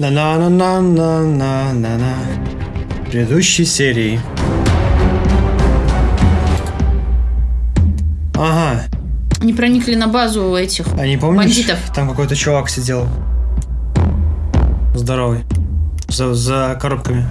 на на на на на на на на предыдущей серии. Ага. Они проникли на базу этих Они помнишь? бандитов. Там какой-то чувак сидел. Здоровый. За, за коробками.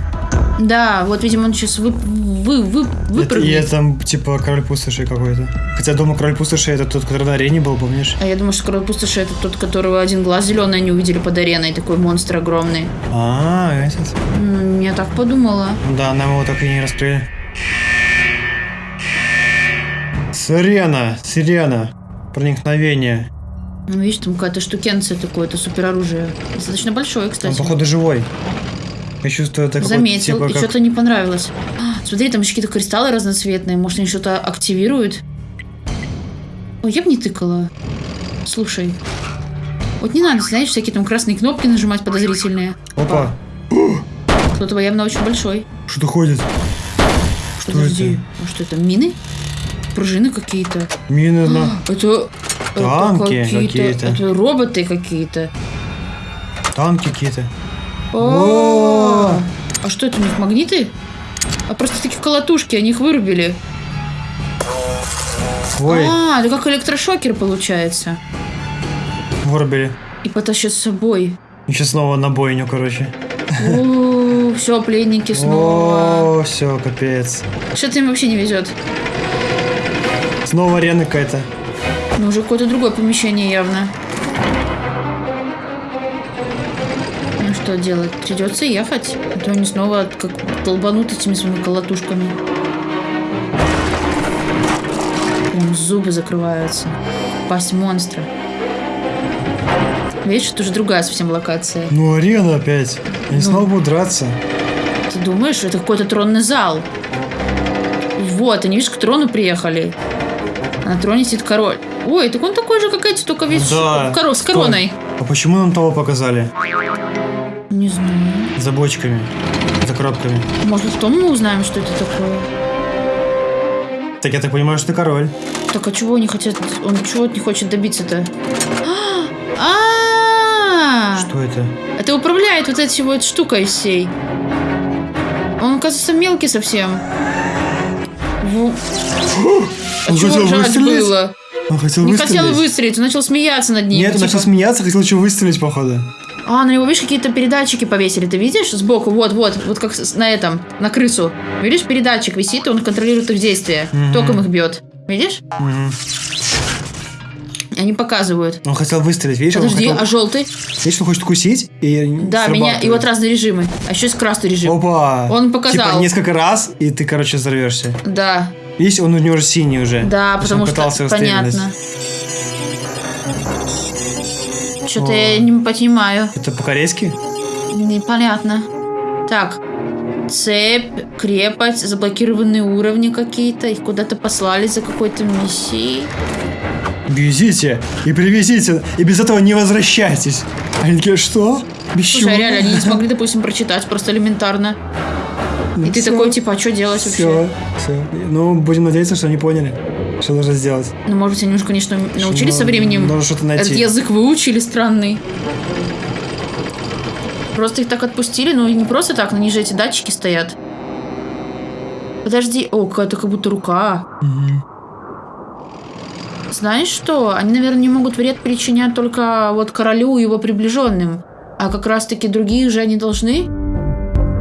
Да, вот, видимо, он сейчас вы, вы, вы, Это, выпрыгнет. это типа король пустоши какой-то. Хотя я думаю, король пустоши это тот, который на арене был, помнишь? А я думаю, что король пустоши это тот, которого один глаз зеленый они увидели под ареной, такой монстр огромный. А, этот. М, Я так подумала. Да, нам его так и не раскрыли. Сирена, сирена. Проникновение. Ну, видишь, там какая-то штукенция такое, это супероружие. Достаточно большое, Он, кстати. походу, живой. Я чувствую, это Заметил, типа, и как... что-то не понравилось. А, смотри, там еще какие-то кристаллы разноцветные. Может, они что-то активируют? Ой, я бы не тыкала. Слушай. Вот не надо, знаешь, всякие там красные кнопки нажимать подозрительные. Опа, Кто-то явно очень большой. что-то ходит. Что Подожди, это? а что это, мины? Пружины какие-то. Мины на... Это... Танки это какие-то. Это роботы какие-то. Танки какие-то. О, А что это у них, магниты? А просто такие колотушки, они их вырубили. Ой, А, это как электрошокер получается. вырубили. И потащит с собой. И сейчас снова на бойню, короче. все, пленники снова. О, все, капец. Что-то им вообще не везет. Снова арена какая-то. Ну, уже какое-то другое помещение явно. Ну, что делать? Придется ехать. А то они снова как долбанут этими своими колотушками. Прям зубы закрываются. Пасть монстра. Видишь, это уже другая совсем локация. Ну, арена опять. Они Ну. снова будут драться. Ты думаешь, это какой-то тронный зал? Вот, они, видишь, к трону приехали. А на троне сидит король. Ой, так он такой же, как эти, только весь Да. в коро- с короной. А почему нам того показали? Не знаю. За бочками. За коробками. Может, потом мы узнаем, что это такое. Так я так понимаю, что ты король. Так, а чего они хотят? Он чего не хочет добиться-то? А! Что это? Это управляет вот этой вот штукой всей. Он, кажется, мелкий совсем. А Он чего хотел ржать выстрелить? было? Он хотел Не выстрелить. хотел выстрелить, он начал смеяться над ним. Нет, он типа. начал смеяться, хотел еще выстрелить, походу. А, на него, видишь, какие-то передатчики повесили. Ты видишь? Сбоку, вот, вот, вот как на этом, на крысу. Видишь, передатчик висит, и он контролирует их действия. Мгм. Током их бьет. Видишь? Мгм. Они показывают. Он хотел выстрелить, видишь? Подожди, он а хотел... желтый? Видишь, он хочет укусить и Да, меня. И вот разные режимы. А еще есть красный режим. Опа! Он показал. Типа несколько раз, и ты, короче, взорвешься. Да, Видишь, он у него уже синий уже. да, потому он что понятно. Что-то я не понимаю. Это по-корейски? Непонятно. Так. Цепь, крепость, заблокированные уровни какие-то. Их куда-то послали за какой-то миссией. Везите и привезите, и без этого не возвращайтесь. Они такие, что? Без Слушай, чего? а реально, они не смогли, допустим, прочитать просто элементарно. Ну И ты всё, такой, типа, а что делать вообще? Все, все. Ну, будем надеяться, что они поняли, что нужно сделать. Ну, может быть, они уже, конечно, научились со временем. Нужно что-то найти. Этот язык выучили странный. Просто их так отпустили, ну не просто так, на них же эти датчики стоят. Подожди, о, какая-то как будто рука. Мгм. Знаешь что? Они, наверное, не могут вред причинять только вот королю и его приближенным. А как раз-таки другие же они должны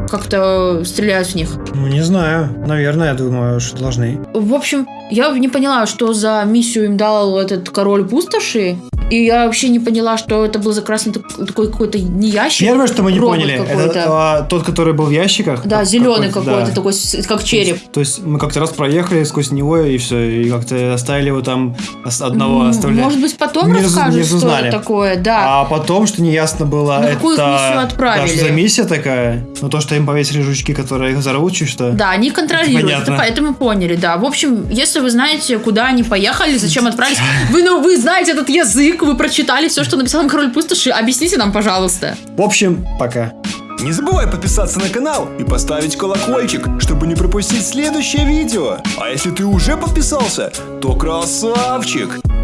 как-то стрелять в них. Ну, не знаю. Наверное, я думаю, что должны. В общем, я не поняла, что за миссию им дал этот король пустоши. И я вообще не поняла, что это был за красный так- такой какой-то не ящик. Первое, что мы не поняли, это а, тот, который был в ящиках. Да, Как- зеленый какой-то, да. такой, как череп. То есть мы как-то раз проехали сквозь него и все, и как-то оставили его там одного оставляли. Может быть, потом Не расскажут, не что это такое, да. А потом, что неясно было, На это... какую их миссию отправили? Да, что за миссия такая? Ну, то, что им повесили жучки, которые их взорвут, что? Да, они контролируют, это, Понятно. по- это мы поняли, да. В общем, если вы знаете, куда они поехали, зачем отправились, вы, ну, вы знаете этот язык, вы прочитали все, что написал король пустоши, объясните нам, пожалуйста. В общем, пока. Не забывай подписаться на канал и поставить колокольчик, чтобы не пропустить следующее видео. А если ты уже подписался, то красавчик!